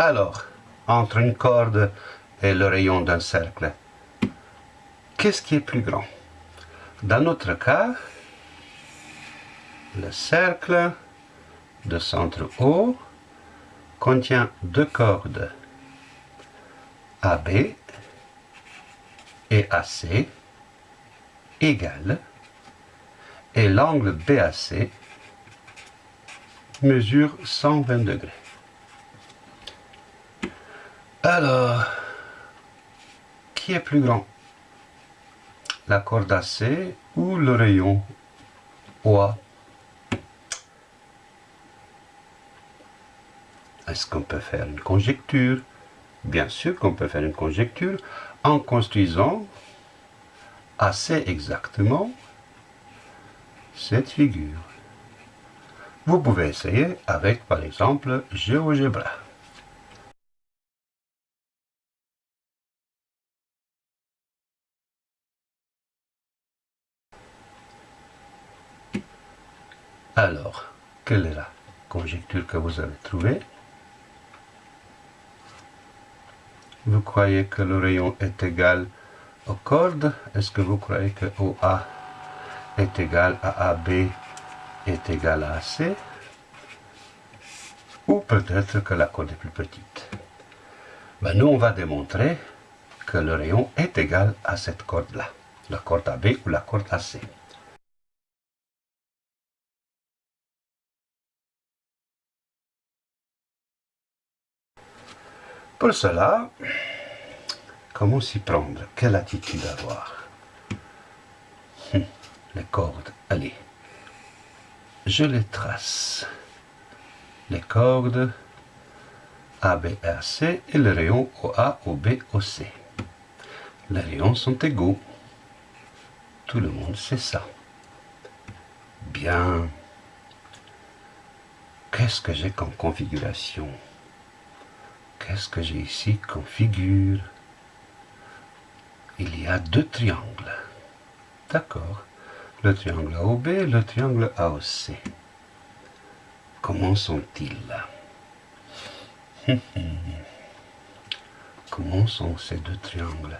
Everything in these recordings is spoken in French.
Alors, entre une corde et le rayon d'un cercle, qu'est-ce qui est plus grand? Dans notre cas, le cercle de centre O contient deux cordes AB et AC égales et l'angle BAC mesure 120 degrés. Alors, qui est plus grand? La corde AC ou le rayon? OA Est-ce qu'on peut faire une conjecture? Bien sûr qu'on peut faire une conjecture en construisant assez exactement cette figure. Vous pouvez essayer avec, par exemple, GeoGebra. Alors, quelle est la conjecture que vous avez trouvée? Vous croyez que le rayon est égal aux cordes? Est-ce que vous croyez que OA est égal à AB est égal à AC Ou peut-être que la corde est plus petite? Ben, Nous, on va démontrer que le rayon est égal à cette corde-là, la corde AB ou la corde AC. Pour cela, comment s'y prendre? Quelle attitude avoir? Hum, Les cordes, allez. Je les trace. Les cordes A, B, C et le rayon OA, OB, OC. Les rayons sont égaux. Tout le monde sait ça. Bien. Qu'est-ce que j'ai comme configuration? Qu'est-ce que j'ai ici comme figure Il y a deux triangles. D'accord. Le triangle AOB et le triangle AOC. Comment sont-ils Comment sont ces deux triangles?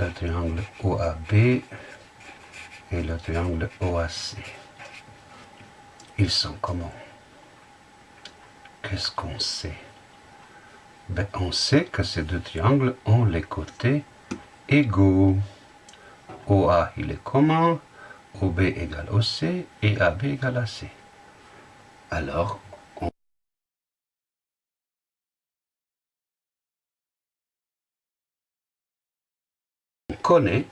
Le triangle OAB et le triangle OAC. Ils sont comment? Qu'est-ce qu'on sait? Ben, on sait que ces deux triangles ont les côtés égaux. OA, il est commun, OB égale OC et AB égale AC. Alors, on connaît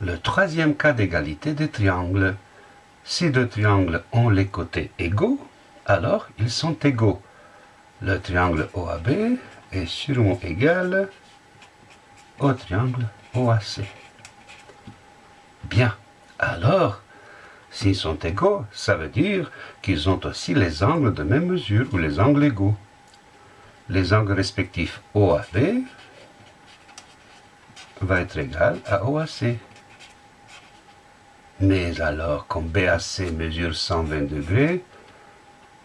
le troisième cas d'égalité des triangles. Si deux triangles ont les côtés égaux, alors ils sont égaux le triangle OAB est sûrement égal au triangle OAC. Bien, alors, s'ils sont égaux, ça veut dire qu'ils ont aussi les angles de même mesure ou les angles égaux. Les angles respectifs OAB va être égal à OAC. Mais alors, comme BAC mesure 120 degrés,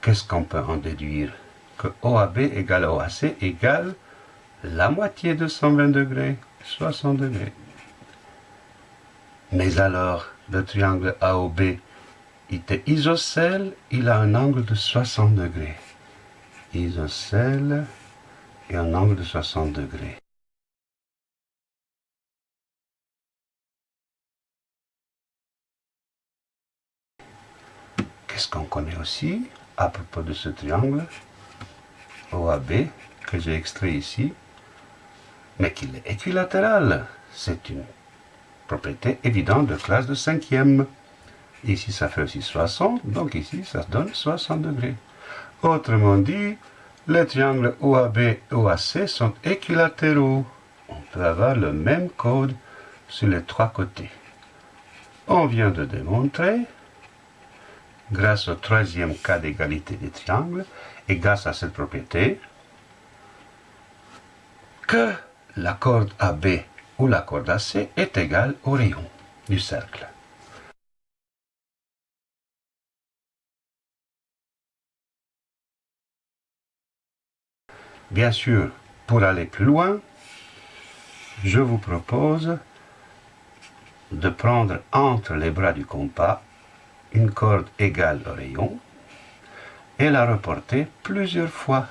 qu'est-ce qu'on peut en déduire? Que OAB égale OAC égale la moitié de 120 degrés, 60 degrés. Mais alors, le triangle AOB était isocèle, il a un angle de 60 degrés. Isocèle et un angle de 60 degrés. Qu'est-ce qu'on connaît aussi à propos de ce triangle? OAB que j'ai extrait ici, mais qu'il est équilatéral. C'est une propriété évidente de classe de cinquième. Ici, ça fait aussi 60, donc ici, ça donne 60 degrés. Autrement dit, les triangles OAB et OAC sont équilatéraux. On peut avoir le même code sur les trois côtés. On vient de démontrer, grâce au troisième cas d'égalité des triangles, et grâce à cette propriété, que la corde AB ou la corde AC est égale au rayon du cercle. Bien sûr, pour aller plus loin, je vous propose de prendre entre les bras du compas une corde égale au rayon et la reporter plusieurs fois.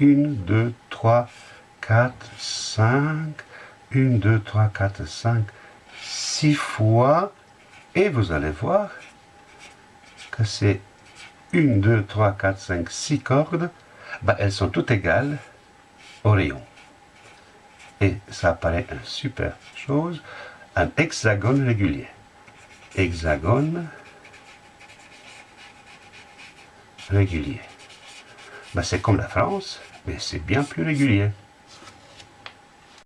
1, 2, 3, 4, 5, 1, 2, 3, 4, 5, 6 fois. Et vous allez voir que c'est 1, 2, 3, 4, 5, 6 cordes. Ben, elles sont toutes égales au rayon. Et ça apparaît une super chose, un hexagone régulier. Hexagone régulier. Ben, c'est comme la France, mais c'est bien plus régulier.